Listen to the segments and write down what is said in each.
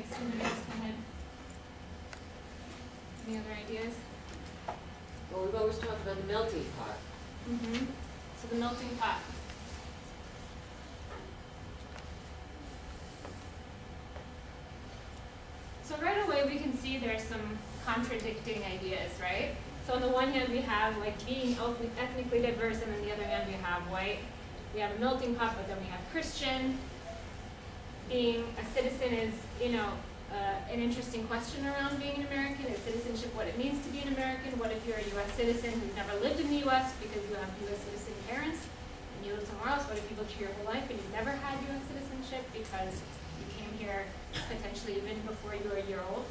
takes two minutes, go ahead. Any other ideas? Well, we've always talked about the melting pot. Mm-hmm. So the melting pot. So right away, we can see there's some contradicting ideas, right? So on the one hand, we have like being ethnically diverse, and on the other hand, we have white. We have a melting pot, but then we have Christian. Being a citizen is, you know, uh, an interesting question around being an American. Is citizenship what it means to be an American? What if you're a U.S. citizen who's never lived in the U.S. because you have U.S. citizen parents and you live somewhere else? What if you lived here your whole life and you've never had U.S. citizenship because you came here potentially even before you were a year old?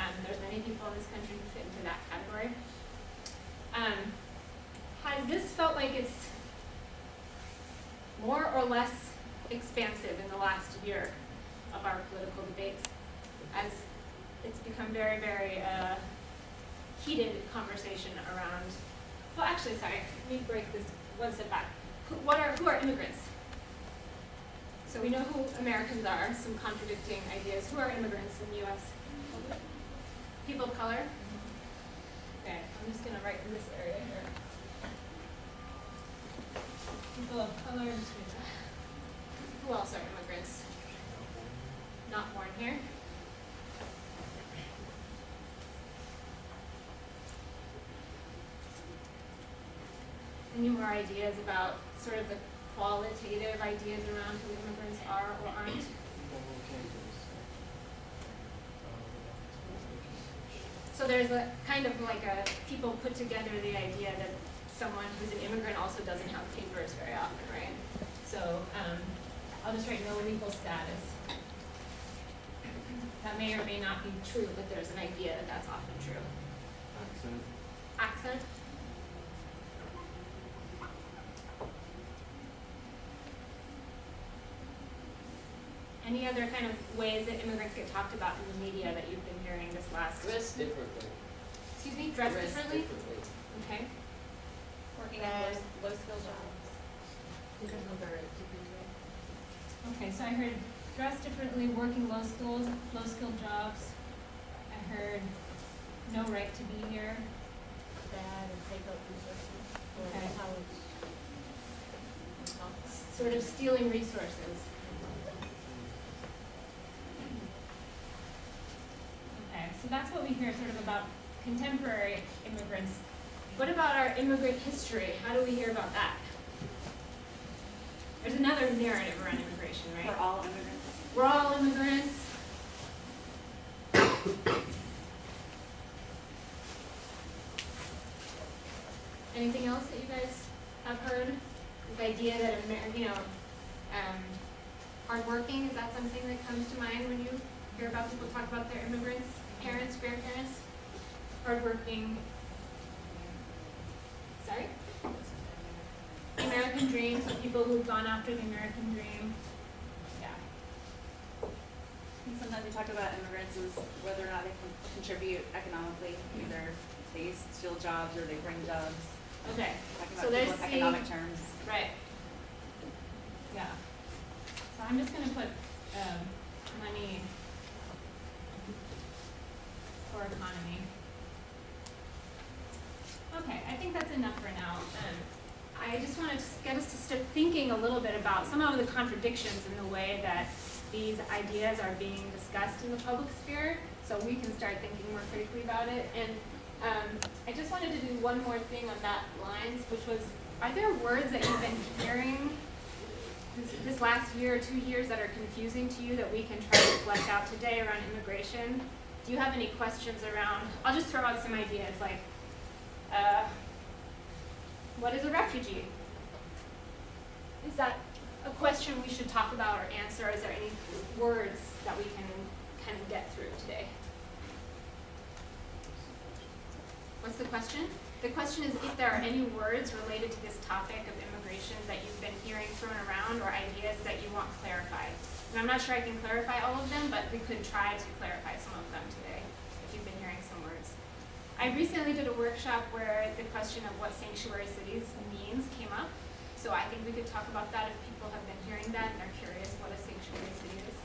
Um, there's many people in this country who fit into that category. Um, has this felt like it's more or less expansive in the last year of our political debates? as it's become very, very uh, heated conversation around. Well, actually, sorry, let me break this one step back. Who, what are who are immigrants? So we know who Americans are. Some contradicting ideas. Who are immigrants in the U.S.? People of color. Okay, I'm just gonna write in this area here. People of color. I'm just gonna- Who else are immigrants? Not born here. Any more ideas about sort of the qualitative ideas around who immigrants are or aren't? So there's a kind of like a, people put together the idea that someone who's an immigrant also doesn't have papers very often, right? So, um, I'll just write no legal status. That may or may not be true, but there's an idea that that's often true. Accent. Accent? Any other kind of ways that immigrants get talked about in the media that you've been hearing this last? Dress differently. Excuse me, dress differently? differently. Okay. Working on low, low skill jobs. Okay, so I heard dress differently, working low schools, low skilled jobs. I heard no right to be here. Bad and take up resources Okay. college. Sort of stealing resources. Okay, so that's what we hear sort of about contemporary immigrants. What about our immigrant history? How do we hear about that? There's another narrative around immigration, right? For all immigrants. We're all immigrants. Anything else that you guys have heard? This idea that Amer- you know, um, hardworking, is that something that comes to mind when you hear about people talk about their immigrants, parents, grandparents? Hardworking. Sorry? American dream, so people who've gone after the American dream. Sometimes we talk about immigrants as whether or not they can contribute economically, either they steal jobs or they bring jobs. Okay, Talking So about there's the- economic terms. right. Yeah. So I'm just gonna put, um, money for economy. Okay, I think that's enough for now. Um, I just want to get us to start thinking a little bit about some of the contradictions in the way that these ideas are being discussed in the public sphere, so we can start thinking more critically about it. And um, I just wanted to do one more thing on that lines, which was, are there words that you've been hearing this, this last year or two years that are confusing to you that we can try to flesh out today around immigration? Do you have any questions around, I'll just throw out some ideas like, uh, what is a refugee? Is that a question we should talk about or answer? Is there any words that we can kind of get through today? What's the question? The question is if there are any words related to this topic of immigration that you've been hearing thrown around or ideas that you want clarified. And I'm not sure I can clarify all of them, but we could try to clarify some of them today if you've been hearing some words. I recently did a workshop where the question of what sanctuary cities means came up. So I think we could talk about that if people have been hearing that and are curious what a sanctuary city is.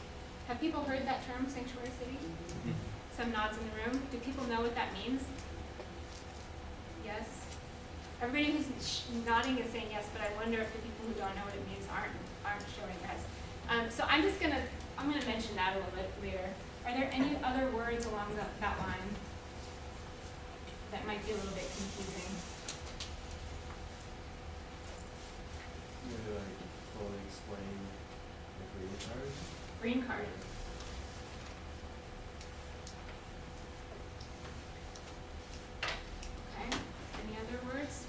Have people heard that term, sanctuary city? Mhm. Some nods in the room. Do people know what that means? Yes? Everybody who's nodding is saying yes, but I wonder if the people who don't know what it means aren't, aren't showing heads. Um, so I'm just gonna, I'm gonna mention that a little bit later. Are there any other words along that, that line that might be a little bit confusing? Like fully explain the green card. Green card. Okay, any other words?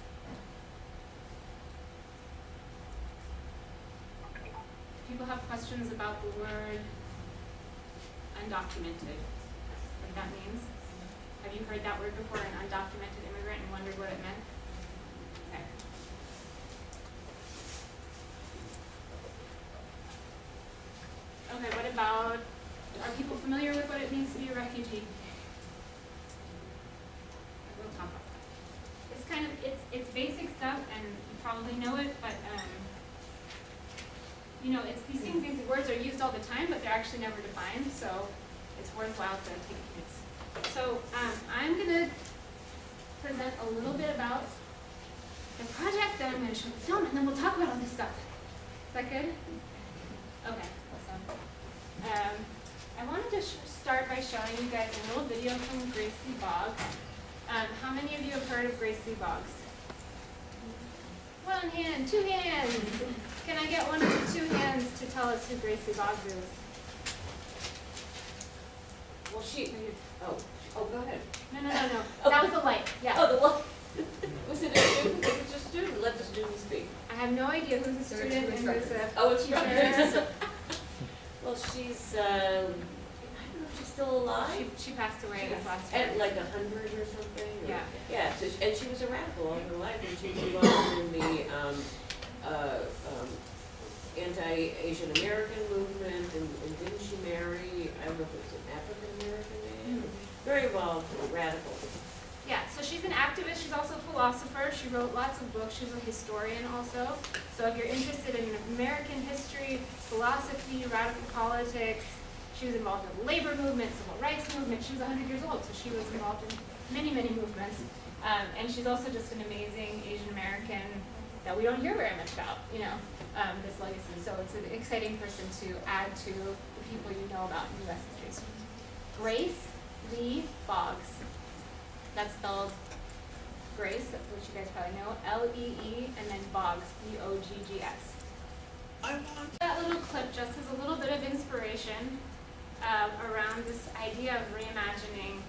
People have questions about the word undocumented, what that means? Have you heard that word before, an undocumented immigrant, and wondered what it meant? Okay. Okay, what about, are people familiar with what it means to be a refugee? We'll talk about that. It's kind of, it's, it's basic stuff and you probably know it, but, um, you know, it's these things, these words are used all the time, but they're actually never defined, so it's worthwhile to take notes. So, um, I'm gonna present a little bit about the project, then I'm gonna show the film, and then we'll talk about all this stuff. Is that good? Okay. Um, I wanted to sh- start by showing you guys a little video from Grace Lee Boggs. Um, how many of you have heard of Grace Lee Boggs? One hand, two hands. Can I get one of the two hands to tell us who Grace Lee Boggs is? Well, she, oh, oh, go ahead. No, no, no, no. That was the light. Yeah. Oh, the one, was it a student? It was a student, let the student speak. I have no idea who's a student and who's a. Oh, instructors. teacher. Well, she's, um, I don't know if she's still alive. She, she passed away this last year. At like a hundred or something? or- Yeah. Yeah, so, she- and she was a radical all her life, and she was involved in the, um, uh, um, anti-Asian American movement, and, and didn't she marry, I don't know if it was an African American man? Very involved, radical. Yeah, so she's an activist, she's also a philosopher, she wrote lots of books, she's a historian also. So if you're interested in American history, philosophy, radical politics, she was involved in the labor movement, civil rights movement, she was hundred years old, so she was involved in many, many movements. Um, and she's also just an amazing Asian American that we don't hear very much about, you know, um, this legacy. So it's an exciting person to add to the people you know about in US history. Grace Lee Boggs. That's spelled Grace, which you guys probably know, L-E-E, and then Boggs, B-O-G-G-S. That little clip just is a little bit of inspiration um, around this idea of reimagining.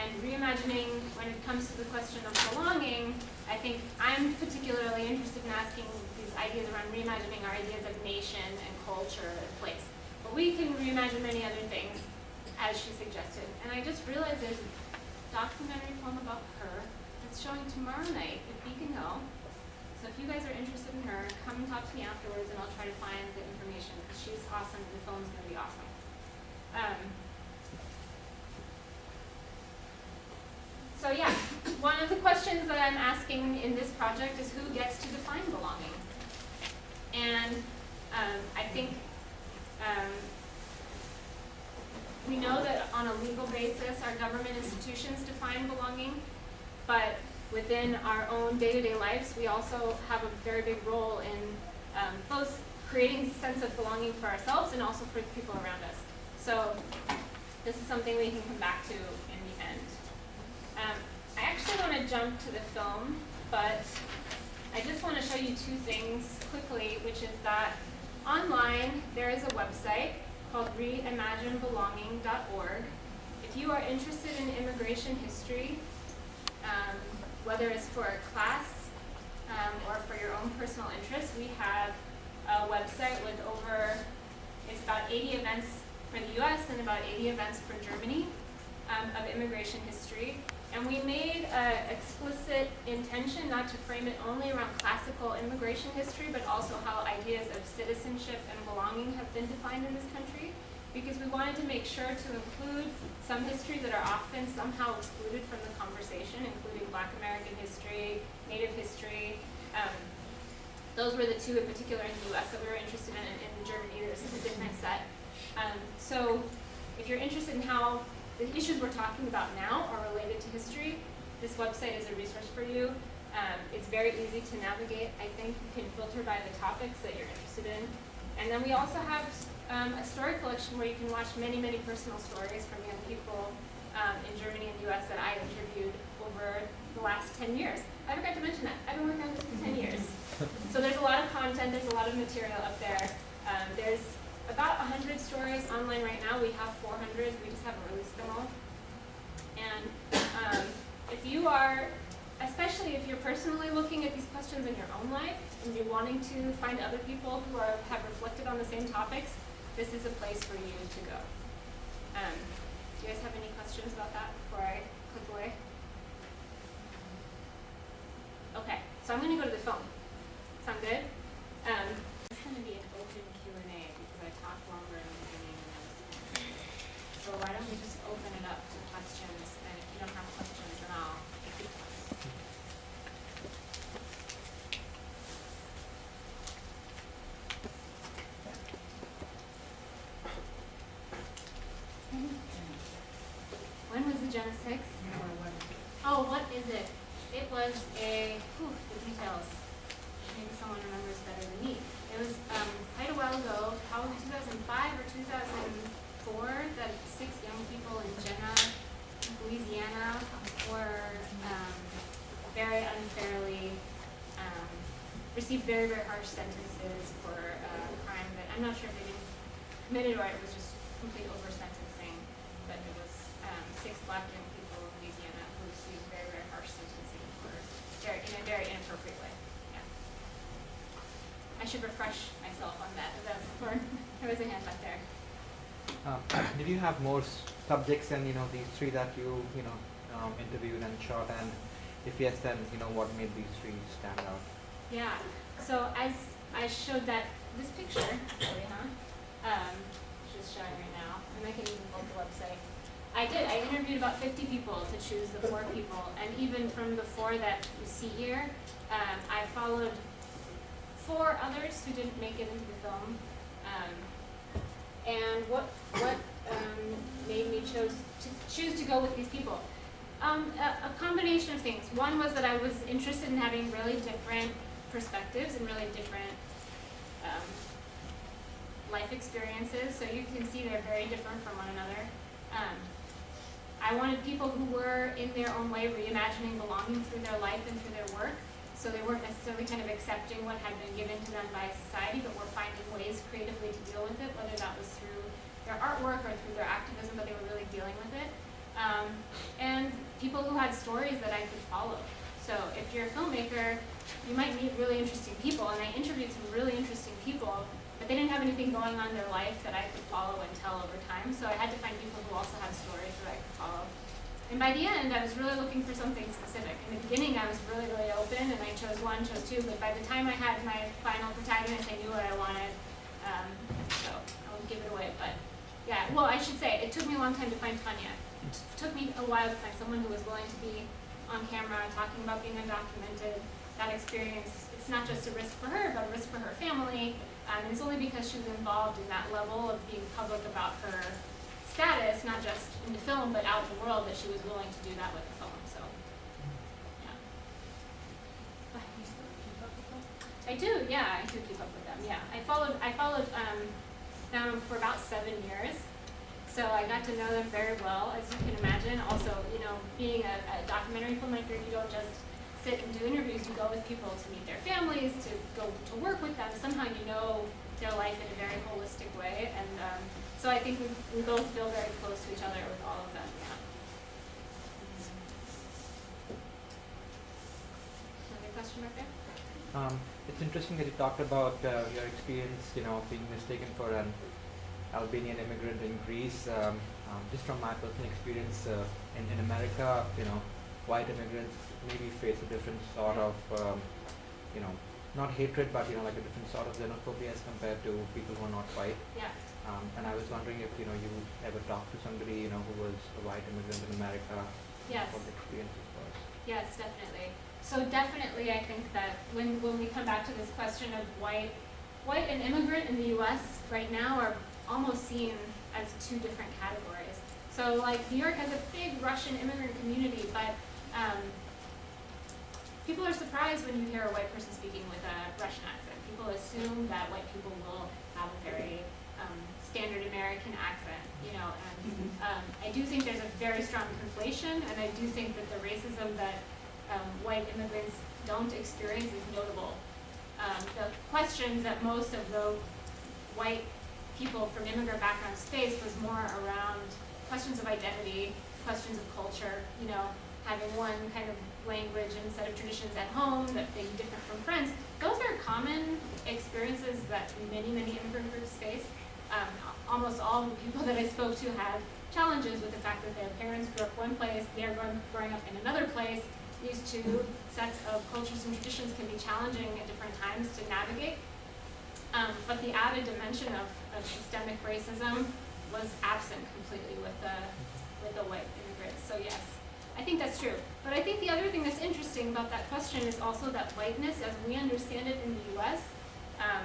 And reimagining, when it comes to the question of belonging, I think I'm particularly interested in asking these ideas around reimagining our ideas of nation and culture and place. But we can reimagine many other things, as she suggested. And I just realized there's documentary film about her that's showing tomorrow night at Beacon Hill. So if you guys are interested in her, come and talk to me afterwards and I'll try to find the information because she's awesome and the film's gonna be awesome. Um, so yeah, one of the questions that I'm asking in this project is who gets to define belonging? And um, I think um, we know that on a legal basis, our government institutions define belonging, but within our own day-to-day lives, we also have a very big role in um, both creating a sense of belonging for ourselves and also for the people around us. So this is something we can come back to in the end. Um, I actually want to jump to the film, but I just want to show you two things quickly, which is that online there is a website called reimaginebelonging.org. If you are interested in immigration history, um, whether it's for a class um, or for your own personal interest, we have a website with over, it's about 80 events for the US and about 80 events for Germany um, of immigration history. And we made an explicit intention not to frame it only around classical immigration history, but also how ideas of citizenship and belonging have been defined in this country. Because we wanted to make sure to include some history that are often somehow excluded from the conversation, including Black American history, Native history. Um, those were the two in particular in the US that we were interested in. In Germany, there's a different set. Um, so if you're interested in how the issues we're talking about now are related to history, this website is a resource for you. Um, it's very easy to navigate. I think you can filter by the topics that you're interested in. And then we also have um, a story collection where you can watch many, many personal stories from young people um, in Germany and the US that I interviewed over the last 10 years. I forgot to mention that. I've been working on this for 10 years. So there's a lot of content, there's a lot of material up there. Um, there's about 100 stories online right now. We have 400, we just haven't released them all. And um, if you are, especially if you're personally looking at these questions in your own life and you're wanting to find other people who are, have reflected on the same topics, this is a place for you to go. Um, do you guys have any questions about that before I click away? Okay, so I'm gonna go to the phone. Sound good? Um, it's gonna be an open Q and A because I talked longer in the beginning than I was planning. So why don't we just open it up to questions, and if you don't have questions, then I'll keep going. When was the Jena six? Oh, what is it? It was a, whew, the details. Maybe someone remembers better than me. It was, um, quite a while ago, probably two thousand five or two thousand four, that six young people in Jena, Louisiana, were, um, very unfairly, um, received very, very harsh sentences for crime that, I'm not sure if they committed or it was just complete over sentencing, but it was, um, six black young people in Louisiana who received very, very harsh sentencing for, very, in a very inappropriate way. I should refresh myself on that event before, there was a hand back there. Um, did you have more subjects than you know these three that you you know um, and shot? And if yes, then you know what made these three stand out? Yeah, so as I showed that, this picture? Um, just showing right now, and I can even up the website. I did, I interviewed about fifty people to choose the four people, and even from the four that you see here, um, I followed four others who didn't make it into the film. Um, and what, what, um, made me chose, to choose to go with these people? Um, a, a combination of things. One was that I was interested in having really different perspectives and really different um, life experiences. So you can see they're very different from one another. Um, I wanted people who were, in their own way, reimagining belonging through their life and through their work. So they weren't necessarily kind of accepting what had been given to them by society, but were finding ways creatively to deal with it, whether that was through their artwork or through their activism, but they were really dealing with it. Um, and people who had stories that I could follow. So if you're a filmmaker, you might meet really interesting people, and I interviewed some really interesting people, but they didn't have anything going on in their life that I could follow and tell over time, so I had to find people who also had stories that I could follow. And by the end, I was really looking for something specific. In the beginning, I was really, really open, and I chose one, chose two, but by the time I had my final protagonist, I knew what I wanted, um, so I won't give it away, but yeah, well, I should say, it took me a long time to find Tanya. Took me a while to find someone who was willing to be on camera talking about being undocumented. That experience, it's not just a risk for her, but a risk for her family. Um, and it's only because she was involved in that level of being public about her status, not just in the film, but out in the world, that she was willing to do that with the film. So, yeah. I do, yeah, I do keep up with them. Yeah, I followed. I followed um, them for about seven years. So I got to know them very well, as you can imagine. Also, you know, being a, a documentary filmmaker, you don't just sit and do interviews. You go with people to meet their families, to go to work with them. Somehow you know their life in a very holistic way. And um, so I think we, we both feel very close to each other with all of them. Yeah. Another question right there? Um, it's interesting that you talked about uh, your experience, you know, being mistaken for an Albanian immigrant in Greece. Um, um, just from my personal experience uh, in, in America, you know, white immigrants maybe face a different sort of, um, you know, not hatred, but you know, like a different sort of xenophobia as compared to people who are not white. Yeah. Um, and I was wondering if you know you ever talked to somebody you know who was a white immigrant in America, Yes. what the experiences was. Yes, definitely. So definitely, I think that when, when we come back to this question of white, white and immigrant in the U.S. right now are almost seen as two different categories. So like New York has a big Russian immigrant community, but um, people are surprised when you hear a white person speaking with a Russian accent. People assume that white people will have a very um, standard American accent, you know, and um, I do think there's a very strong conflation, and I do think that the racism that um, white immigrants don't experience is notable. Um, the questions that most of the white people from immigrant backgrounds face was more around questions of identity, questions of culture, you know, having one kind of language and set of traditions at home that being different from friends. Those are common experiences that many, many immigrant groups face. Um, almost all the people that I spoke to had challenges with the fact that their parents grew up one place, they're growing up in another place. These two sets of cultures and traditions can be challenging at different times to navigate. Um, but the added dimension of, of systemic racism was absent completely with the, with the white immigrants. So yes, I think that's true. But I think the other thing that's interesting about that question is also that whiteness, as we understand it in the U.S., um,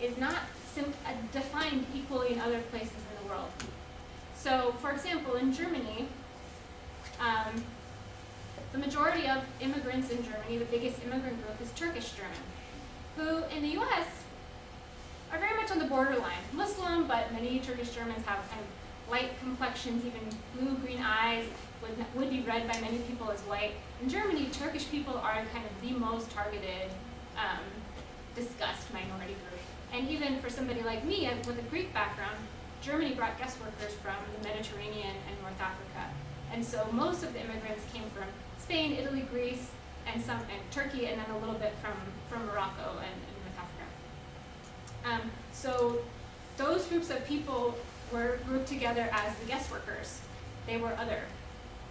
is not uh, defined equally in other places in the world. So, for example, in Germany, um, the majority of immigrants in Germany, the biggest immigrant group is Turkish German, who in the U.S. are very much on the borderline. Muslim, but many Turkish Germans have kind of light complexions, even blue-green eyes, would, would be read by many people as white. In Germany, Turkish people are kind of the most targeted, um, discussed minority group. And even for somebody like me uh, with a Greek background, Germany brought guest workers from the Mediterranean and North Africa. And so most of the immigrants came from Spain, Italy, Greece, and some and Turkey, and then a little bit from, from Morocco and. Um, so those groups of people were grouped together as the guest workers. They were other.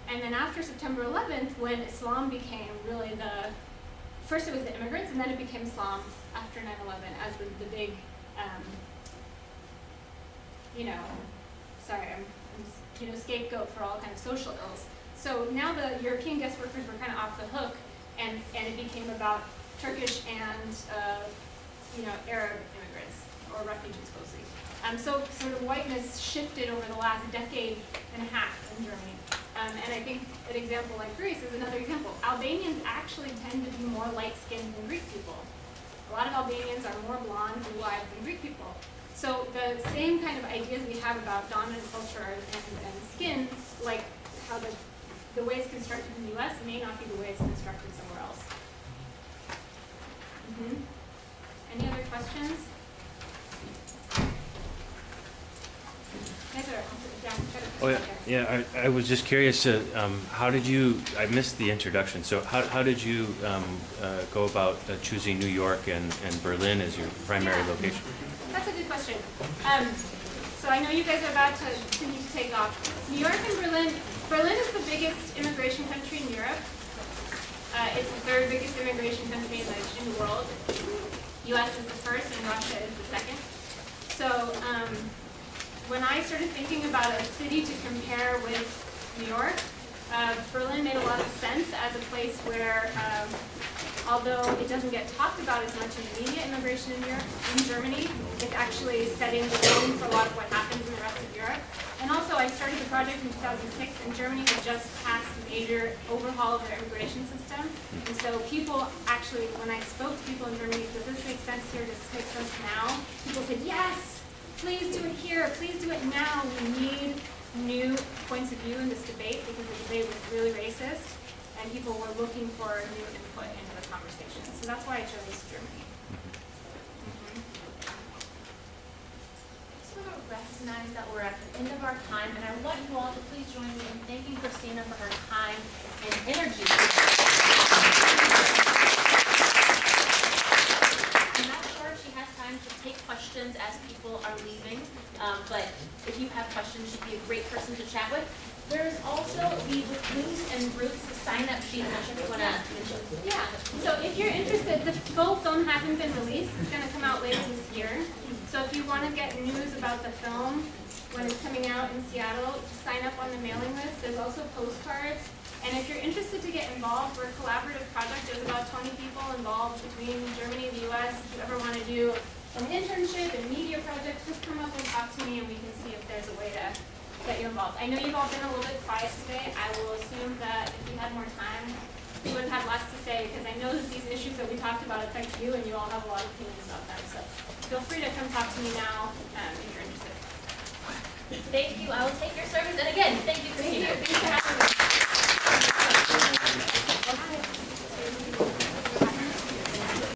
And then after September 11th, when Islam became really the, first it was the immigrants, and then it became Islam after 9-11 as the, the big, um, you know, sorry, I'm, I'm, you know, scapegoat for all kind of social ills. So now the European guest workers were kind of off the hook, and, and it became about Turkish and, uh, you know, Arab immigrants, or refugees mostly. Um, so sort of whiteness shifted over the last decade and a half in Germany. Um, and I think an example like Greece is another example. Albanians actually tend to be more light-skinned than Greek people. A lot of Albanians are more blonde and blue-eyed than Greek people. So the same kind of ideas we have about dominant culture and, and skin, like how the, the way it's constructed in the US may not be the way it's constructed somewhere else. Mhm. Any other questions? Guys are, down, try to- Oh, yeah, yeah, I, I was just curious, uh, um, how did you, I missed the introduction, so how, how did you, um, uh, go about uh, choosing New York and, and Berlin as your primary Yeah. location? That's a good question. Um, so I know you guys are about to, to need to take off. New York and Berlin, Berlin is the biggest immigration country in Europe. Uh, it's the third biggest immigration country in the, in the world. US is the first and Russia is the second. So um, when I started thinking about a city to compare with New York, uh, Berlin made a lot of sense as a place where um, although it doesn't get talked about as much in the media, immigration in Europe, in Germany, it's actually setting the tone for a lot of what happens rest of Europe. And also, I started the project in 2006, and Germany had just passed a major overhaul of their immigration system. And so people actually, when I spoke to people in Germany, does this make sense here? Does this make sense now? People said, yes, please do it here, please do it now. We need new points of view in this debate because the debate was really racist and people were looking for new input into the conversation. So that's why I chose Germany. Mhm. I just want to that we're at the end of our time, and I want you all to please join me in thanking Christina for her time and energy. I'm not sure if she has time to take questions as people are leaving, um, but if you have questions, she'd be a great person to chat with. There's also the with and Roots sign-up sheet, I'm not sure if you want to mention. Yeah, so if you're interested, the full film hasn't been released. It's gonna come out later this year. So if you wanna get news about the film when it's coming out in Seattle, just sign up on the mailing list. There's also postcards. And if you're interested to get involved, we're a collaborative project. There's about 20 people involved between Germany and the US. If you ever wanna do an internship and media projects, just come up and talk to me and we can see if there's a way to get you involved. I know you've all been a little bit quiet today. I will assume that if you had more time, you would have less to say because I know that these issues that we talked about affect you and you all have a lot of opinions about them. So feel free to come talk to me now um, if you're interested. Thank you. I will take your service. And again, thank you, Christina. Thanks for having me.